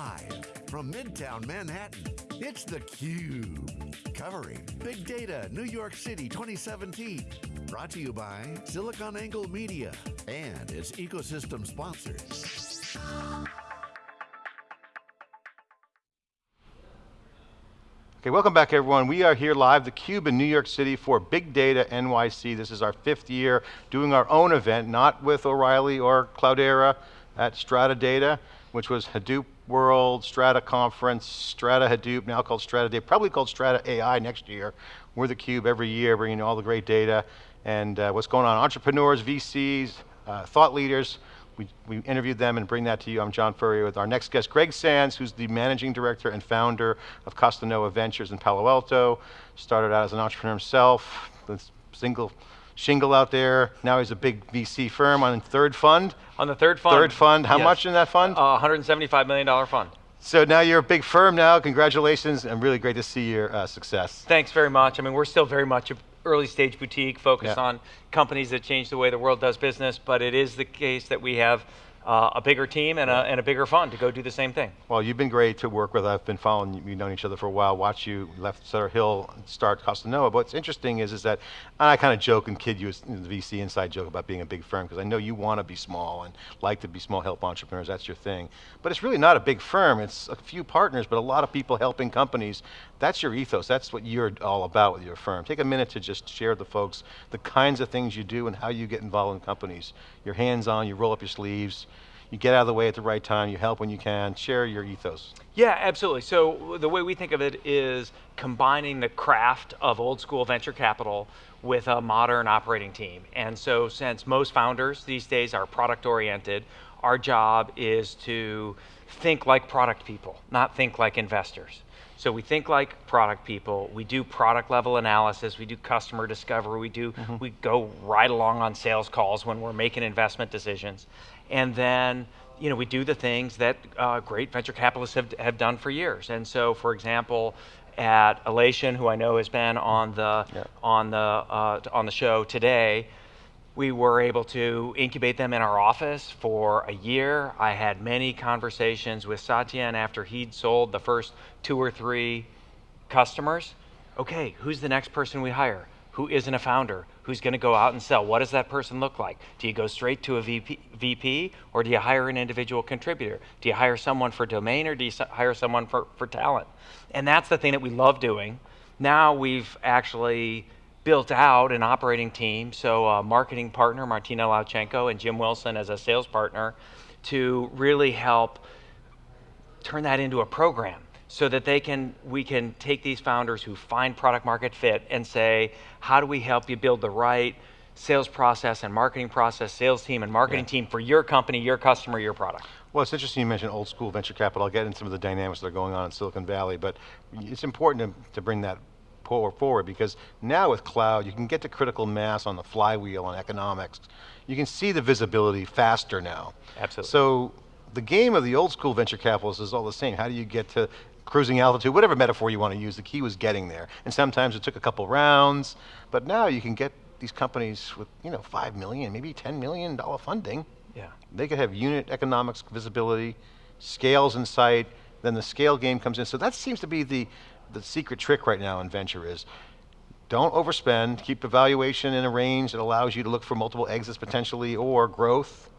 Live from Midtown Manhattan, it's theCUBE. Covering Big Data New York City 2017. Brought to you by SiliconANGLE Media and its ecosystem sponsors. Okay, welcome back everyone. We are here live, theCUBE in New York City for Big Data NYC. This is our fifth year doing our own event, not with O'Reilly or Cloudera at Strata Data, which was Hadoop World, Strata Conference, Strata Hadoop, now called Strata Data, probably called Strata AI next year. We're theCUBE every year bringing all the great data and uh, what's going on. Entrepreneurs, VCs, uh, thought leaders, we, we interviewed them and bring that to you. I'm John Furrier with our next guest, Greg Sands, who's the managing director and founder of Costanoa Ventures in Palo Alto. Started out as an entrepreneur himself, single shingle out there. Now he's a big VC firm on third fund. On the third fund. Third fund, how yes. much in that fund? Uh, $175 million fund. So now you're a big firm now, congratulations, and really great to see your uh, success. Thanks very much. I mean, we're still very much a early stage boutique focused yeah. on companies that change the way the world does business, but it is the case that we have uh, a bigger team and a, and a bigger fund to go do the same thing. Well, you've been great to work with. I've been following you, we've known each other for a while, watch you left Sutter Hill, start Costanoa. But what's interesting is, is that, I kind of joke and kid you as the VC inside joke about being a big firm, because I know you want to be small and like to be small, help entrepreneurs, that's your thing. But it's really not a big firm, it's a few partners, but a lot of people helping companies. That's your ethos, that's what you're all about with your firm. Take a minute to just share with the folks the kinds of things you do and how you get involved in companies. You're hands-on, you roll up your sleeves, you get out of the way at the right time, you help when you can, share your ethos. Yeah, absolutely. So the way we think of it is combining the craft of old school venture capital with a modern operating team. And so since most founders these days are product oriented, our job is to think like product people, not think like investors. So we think like product people, we do product level analysis, we do customer discovery, we do, mm -hmm. we go right along on sales calls when we're making investment decisions. And then, you know, we do the things that uh, great venture capitalists have, have done for years. And so, for example, at Alation, who I know has been on the, yeah. on the, uh, on the show today, we were able to incubate them in our office for a year. I had many conversations with Satyen after he'd sold the first two or three customers. Okay, who's the next person we hire? Who isn't a founder? Who's going to go out and sell? What does that person look like? Do you go straight to a VP, VP or do you hire an individual contributor? Do you hire someone for domain or do you hire someone for, for talent? And that's the thing that we love doing. Now we've actually built out an operating team, so a marketing partner, Martina Lauchengco, and Jim Wilson as a sales partner, to really help turn that into a program so that they can, we can take these founders who find product market fit and say, how do we help you build the right sales process and marketing process, sales team and marketing yeah. team for your company, your customer, your product? Well, it's interesting you mentioned old school venture capital. I'll get into some of the dynamics that are going on in Silicon Valley, but it's important to, to bring that forward because now with cloud, you can get to critical mass on the flywheel on economics. You can see the visibility faster now. Absolutely. So the game of the old school venture capitalists is all the same. How do you get to cruising altitude, whatever metaphor you want to use, the key was getting there. And sometimes it took a couple rounds, but now you can get these companies with you know, five million, maybe $10 million funding. Yeah. They could have unit economics visibility, scales in sight, then the scale game comes in. So that seems to be the, the secret trick right now in venture is, don't overspend, keep the valuation in a range that allows you to look for multiple exits potentially or growth.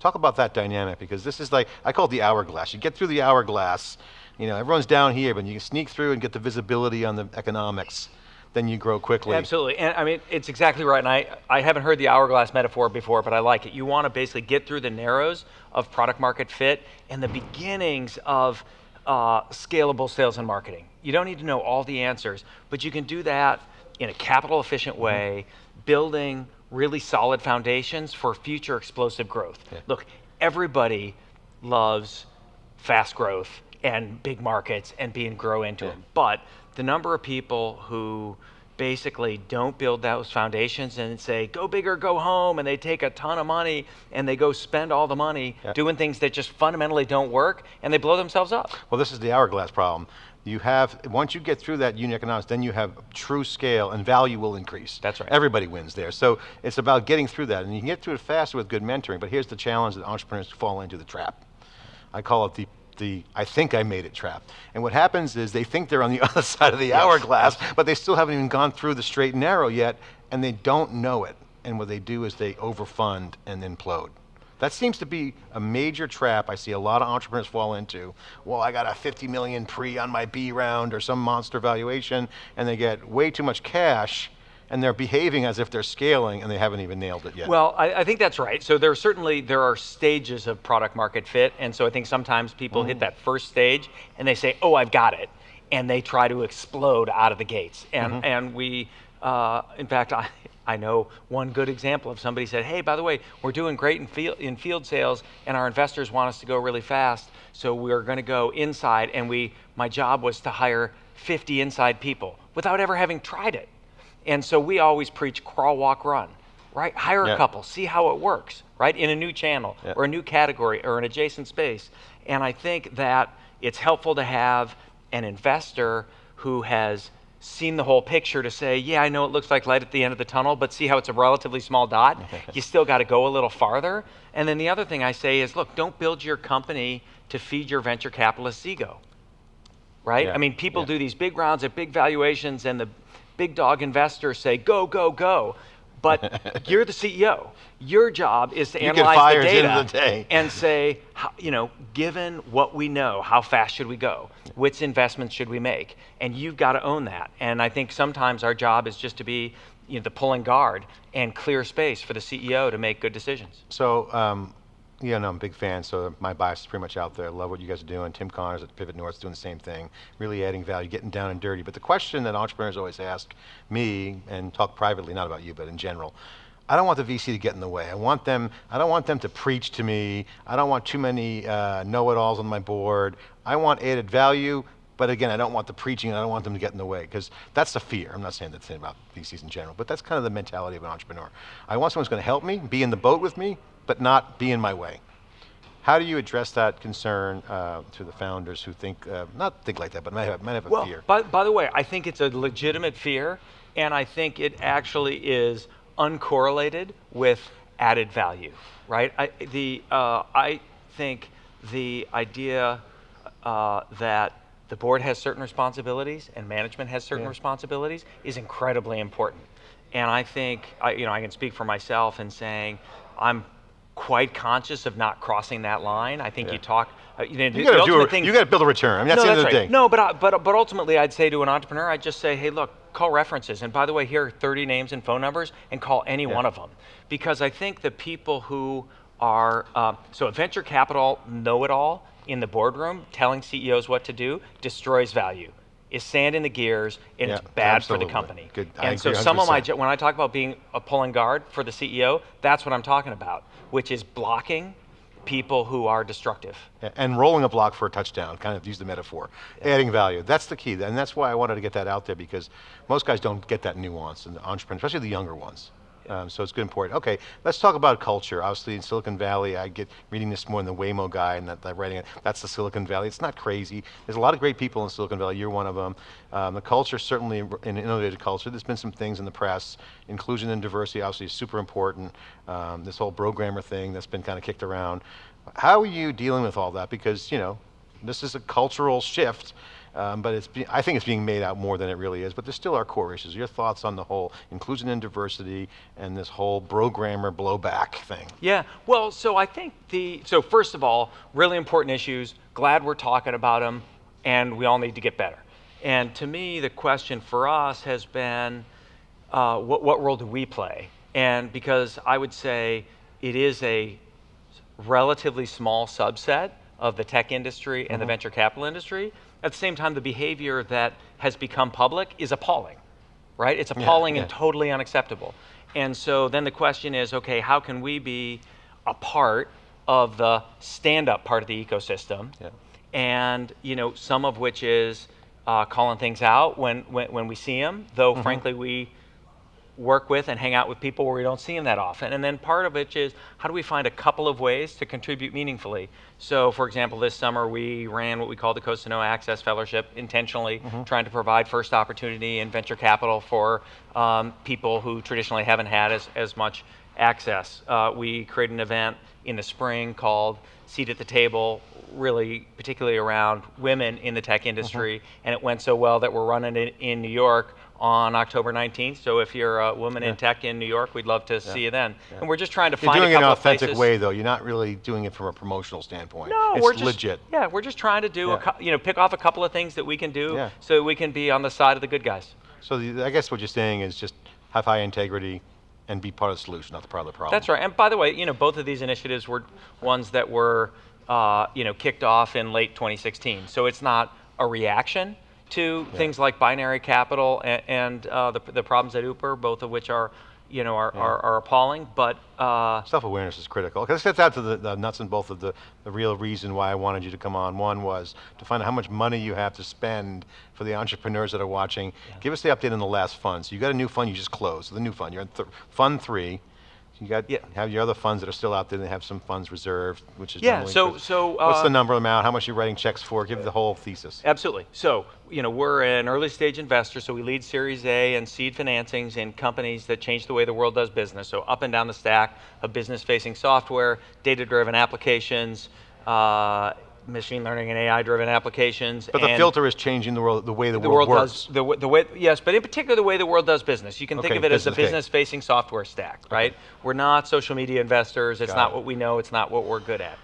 Talk about that dynamic because this is like, I call it the hourglass. You get through the hourglass, you know, everyone's down here, but you can sneak through and get the visibility on the economics then you grow quickly. Absolutely, and I mean, it's exactly right, and I, I haven't heard the hourglass metaphor before, but I like it. You want to basically get through the narrows of product market fit and the beginnings of uh, scalable sales and marketing. You don't need to know all the answers, but you can do that in a capital efficient mm-hmm. way, building really solid foundations for future explosive growth. Yeah. Look, everybody loves fast growth and big markets and being grow into yeah. them. But the number of people who basically don't build those foundations and say, go big or go home, and they take a ton of money and they go spend all the money yeah. doing things that just fundamentally don't work and they blow themselves up. Well, this is the hourglass problem. You have, once you get through that unit economics, then you have true scale and value will increase. That's right. Everybody wins there. So it's about getting through that and you can get through it faster with good mentoring, but here's the challenge that entrepreneurs fall into the trap. I call it the the I think I made it trap. And what happens is they think they're on the other side of the hourglass, but they still haven't even gone through the straight and narrow yet, and they don't know it. And what they do is they overfund and implode. That seems to be a major trap I see a lot of entrepreneurs fall into. Well, I got a 50 million pre on my B round or some monster valuation, and they get way too much cash, and they're behaving as if they're scaling, and they haven't even nailed it yet. Well, I, I think that's right. So there are certainly there are stages of product market fit, and so I think sometimes people hit that first stage and they say, "Oh, I've got it," and they try to explode out of the gates. And and we, uh, in fact, I. I know one good example of somebody said, "Hey, by the way, we're doing great in field in field sales, and our investors want us to go really fast, so we're going to go inside." And we, my job was to hire 50 inside people without ever having tried it. And so we always preach crawl, walk, run, right? Hire Yeah. a couple, see how it works, right? In a new channel Yeah. or a new category or an adjacent space. And I think that it's helpful to have an investor who has seen the whole picture to say, yeah, I know it looks like light at the end of the tunnel, but see how it's a relatively small dot? you still got to go a little farther. And then the other thing I say is, look, don't build your company to feed your venture capitalist's ego right? Yeah, I mean, people yeah. do these big rounds at big valuations, and the big dog investors say, go, go, go. But you're the CEO. Your job is to You analyze the at the data the day. and say, how, you know, given what we know, how fast should we go? Which investments should we make? And you've got to own that. And I think sometimes our job is just to be you know, the pulling guard and clear space for the CEO to make good decisions. So, um, yeah, no, I'm a big fan, so my bias is pretty much out there. I love what you guys are doing. Tim Connors at Pivot North is doing the same thing, really adding value, getting down and dirty. But the question that entrepreneurs always ask me, and talk privately, not about you, but in general, I don't want the VC to get in the way. I want them, I don't want them to preach to me. I don't want too many uh, know-it-alls on my board. I want added value, but again, I don't want the preaching, and I don't want them to get in the way, because that's the fear. I'm not saying that thing about VCs in general, but that's kind of the mentality of an entrepreneur. I want someone who's going to help me, be in the boat with me, but not be in my way. How do you address that concern uh, to the founders who think, uh, not think like that, but might have, might have a Well, fear? by, by the way, I think it's a legitimate fear, and I think it actually is uncorrelated with added value, right? I, the, uh, I think the idea uh, that the board has certain responsibilities and management has certain Yeah. responsibilities is incredibly important. And I think, I, you know, I can speak for myself in saying I'm quite conscious of not crossing that line. I think Yeah. you talk, uh, you know, you got to do a, thing- you got to build a return. I mean, that's no, the end that's of the right. day. No, but, I- but but ultimately, I'd say to an entrepreneur, I'd just say, hey, look, call references, and by the way, here are 30 names and phone numbers, and call any one of them, because I think the people who are um, so a venture capital know-it-all in the boardroom telling CEOs what to do destroys value. Is sand in the gears, and Yeah, it's bad absolutely. for the company. Good. I And so some of my 100%. when I talk about being a pulling guard for the CEO, that's what I'm talking about, which is blocking people who are destructive. And rolling a block for a touchdown, kind of use the metaphor. Adding value, that's the key. And that's why I wanted to get that out there because most guys don't get that nuance in the entrepreneurs, especially the younger ones. Um, so it's good important. Okay, let's talk about culture. Obviously in Silicon Valley, I get reading this more in the Waymo guy and that, that writing it, that's the Silicon Valley. It's not crazy. There's a lot of great people in Silicon Valley, you're one of them. Um, the culture, certainly an innovative culture. There's been some things in the press. Inclusion and diversity obviously is super important. Um, this whole programmer thing that's been kind of kicked around. How are you dealing with all that? Because, you know, this is a cultural shift, um, but it's be, I think it's being made out more than it really is, but there still are core issues. Your thoughts on the whole inclusion and diversity and this whole programmer blowback thing? Yeah, well, so I think the, so first of all, really important issues, glad we're talking about them, and we all need to get better. And to me, the question for us has been, uh, what, what role do we play? And because I would say it is a relatively small subset of the tech industry and the venture capital industry, at the same time, the behavior that has become public is appalling right? It's appalling yeah. and totally unacceptable. And so then the question is, okay, how can we be a part of the stand-up part of the ecosystem? Yeah. And you know, some of which is uh, calling things out when, when when we see them. Though frankly, we work with and hang out with people where we don't see them that often. And then part of it is how do we find a couple of ways to contribute meaningfully? So, for example, this summer we ran what we call the Costanoa Access Fellowship, intentionally trying to provide first opportunity and venture capital for um, people who traditionally haven't had as, as much access. Uh, we created an event in the spring called Seat at the Table, really particularly around women in the tech industry, and it went so well that we're running it in New York on October 19th. So if you're a woman in tech in New York, we'd love to see you then. And we're just trying to You're find doing a it in an couple of authentic places. way, though. You're not really doing it from a promotional standpoint. No, it's we're just legit. Yeah, we're just trying to do Yeah. a you know pick off a couple of things that we can do Yeah. so we can be on the side of the good guys. So the, I guess what you're saying is just have high integrity and be part of the solution, not the part of the problem. That's right. And by the way, you know both of these initiatives were ones that were uh, you know kicked off in late 2016. So it's not a reaction to things like binary capital and, and uh, the, the problems at Uber, both of which are you know are, are, are appalling. But uh, Self-awareness is critical. Because gets out to the, the nuts and bolts of the, the real reason why I wanted you to come on. One was to find out how much money you have to spend for the entrepreneurs that are watching. Give us the update on the last fund. So you got a new fund you just closed, the new fund. You're in th- fund three. You got Yeah. have your other funds that are still out there. They have some funds reserved, which is Yeah, so- so, what's uh, the number amount? How much you're writing checks for? Give the whole thesis. Absolutely. So, you know, we're an early stage investor, so we lead Series A and seed financings in companies that change the way the world does business. So, up and down the stack of business facing software, data driven applications, uh, machine learning and AI driven applications. But the filter is changing the world, the way the, the world, world works. does the, the way yes, but in particular the way the world does business. You can think of it as a business base. business-facing software stack, right? We're not social media investors. It's Got not it. what we know. It's not what we're good at,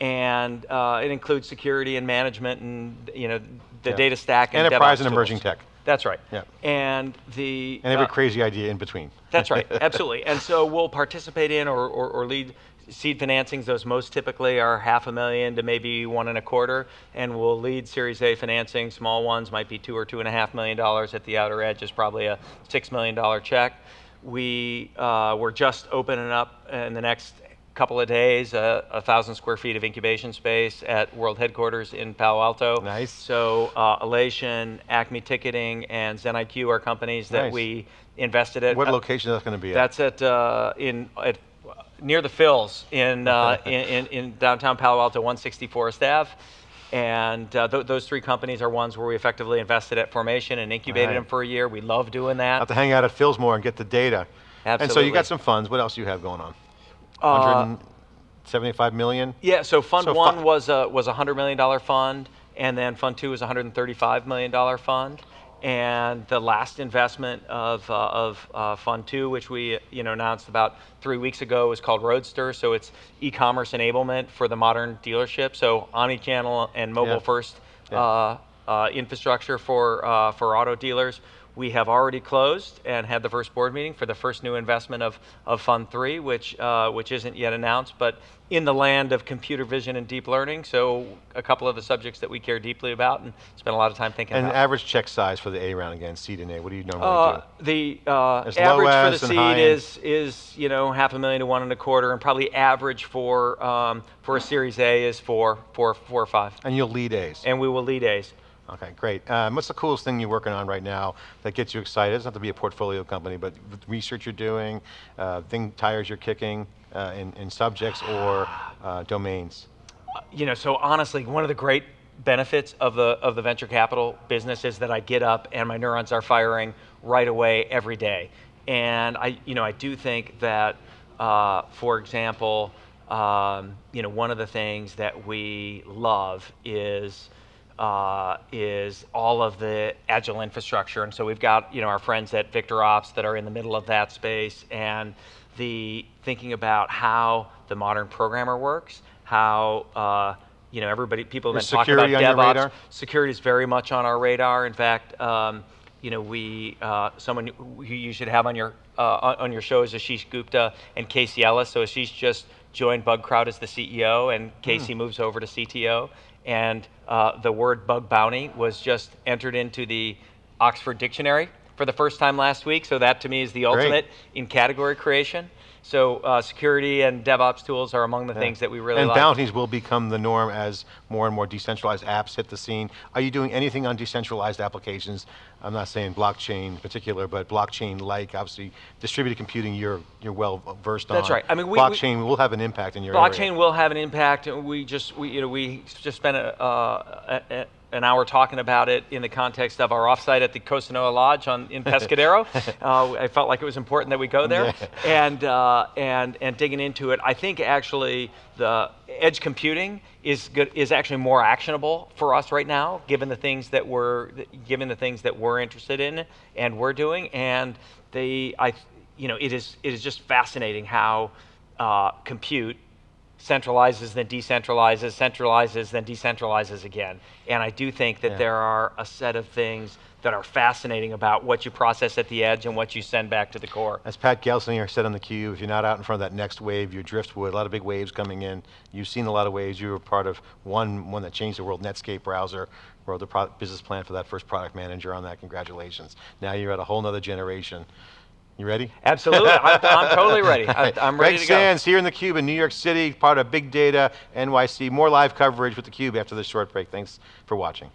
and uh, it includes security and management, and you know the Yeah. data stack and Enterprise DevOps and emerging tools. tech. That's right. Yeah. And the And every uh, crazy idea in between. that's right, absolutely. And so we'll participate in or, or, or lead seed financings. Those most typically are half a million to maybe one and a quarter. And we'll lead Series A financing. Small ones might be two or two and a half million dollars. At the outer edge is probably a six million dollar check. We uh, we're just opening up in the next couple of days a, a thousand square feet of incubation space at World Headquarters in Palo Alto. Nice. So uh, Alation, Acme Ticketing, and ZenIQ are companies that Nice. we invested at. What Uh, location is that going to be at? that's at uh, in at near the Philz in, uh, in, in in downtown Palo Alto, 160 Forest Ave. And uh, th- those three companies are ones where we effectively invested at formation and incubated Right. them for a year. We love doing that. have to hang out at Philsmore and get the data. Absolutely. And so you got some funds. What else do you have going on? Uh, 175 million? Yeah, so Fund So One was a was a hundred million dollar fund, and then Fund Two was a hundred and thirty five million dollar fund. And the last investment of uh, of uh, Fund Two, which we you know announced about three weeks ago, is called Roadster. So it's e-commerce enablement for the modern dealership. So omni-channel and mobile Yeah. first Yeah. uh, uh, infrastructure for uh, for auto dealers. We have already closed and had the first board meeting for the first new investment of, of Fund Three, which uh, which isn't yet announced, but in the land of computer vision and deep learning. So a couple of the subjects that we care deeply about and spend a lot of time thinking And about. And average check size for the A round again, seed and A. What do you normally Uh, do? the uh, average for the seed is is you know half a million to one and a quarter, and probably average for um, for a Series A is four four four or five, And you'll lead A's. and we will lead A's. Okay, great. Um, what's the coolest thing you're working on right now that gets you excited? It doesn't have to be a portfolio company, but research you're doing, uh, thing tires you're kicking uh, in, in subjects or uh, domains. you know, so honestly, one of the great benefits of the of the venture capital business is that I get up and my neurons are firing right away every day. And I, you know, I do think that, uh, for example, um, you know, one of the things that we love is uh, is all of the agile infrastructure. And so we've got you know our friends at VictorOps that are in the middle of that space, and the thinking about how the modern programmer works, how uh, you know everybody people have Is been talking about security on your DevOps. Security is very much on our radar. In fact. Um, you know, we uh, someone who you should have on your uh, on your show is Ashish Gupta and Casey Ellis. So Ashish just joined Bugcrowd as the CEO, and Casey Hmm. moves over to CTO. And uh, the word bug bounty was just entered into the Oxford Dictionary for the first time last week. So that to me is the ultimate in category creation. So uh, security and DevOps tools are among the things that we really and like. bounties will become the norm as more and more decentralized apps hit the scene. Are you doing anything on decentralized applications? I'm not saying blockchain in particular, but blockchain-like, obviously, distributed computing. You're you're well versed on. That's right. I mean, we- we- blockchain will have an impact in your area. blockchain will have an impact. and We just, we, you know, we just spent a, uh, a, an hour talking about it in the context of our offsite at the Costanoa Lodge on, in Pescadero. uh, I felt like it was important that we go there and, uh, and, and digging into it. I think actually the edge computing is good, is actually more actionable for us right now, given the things that we're given the things that we're interested in and we're doing. And they, I, you know, it is it is just fascinating how uh, compute centralizes, then decentralizes, centralizes, then decentralizes again. And I do think that Yeah. there are a set of things that are fascinating about what you process at the edge and what you send back to the core. As Pat Gelsinger said on the cube, if you're not out in front of that next wave, you're driftwood, a lot of big waves coming in. You've seen a lot of waves, you were part of one, one that changed the world, Netscape browser, wrote the business plan for that first product manager on that, congratulations. Now you're at a whole nother generation. You ready? Absolutely, I'm, I'm, totally ready. I, I'm ready Greg to Sands go. here in the Cube in New York City, part of Big Data NYC. More live coverage with the Cube after this short break. Thanks for watching.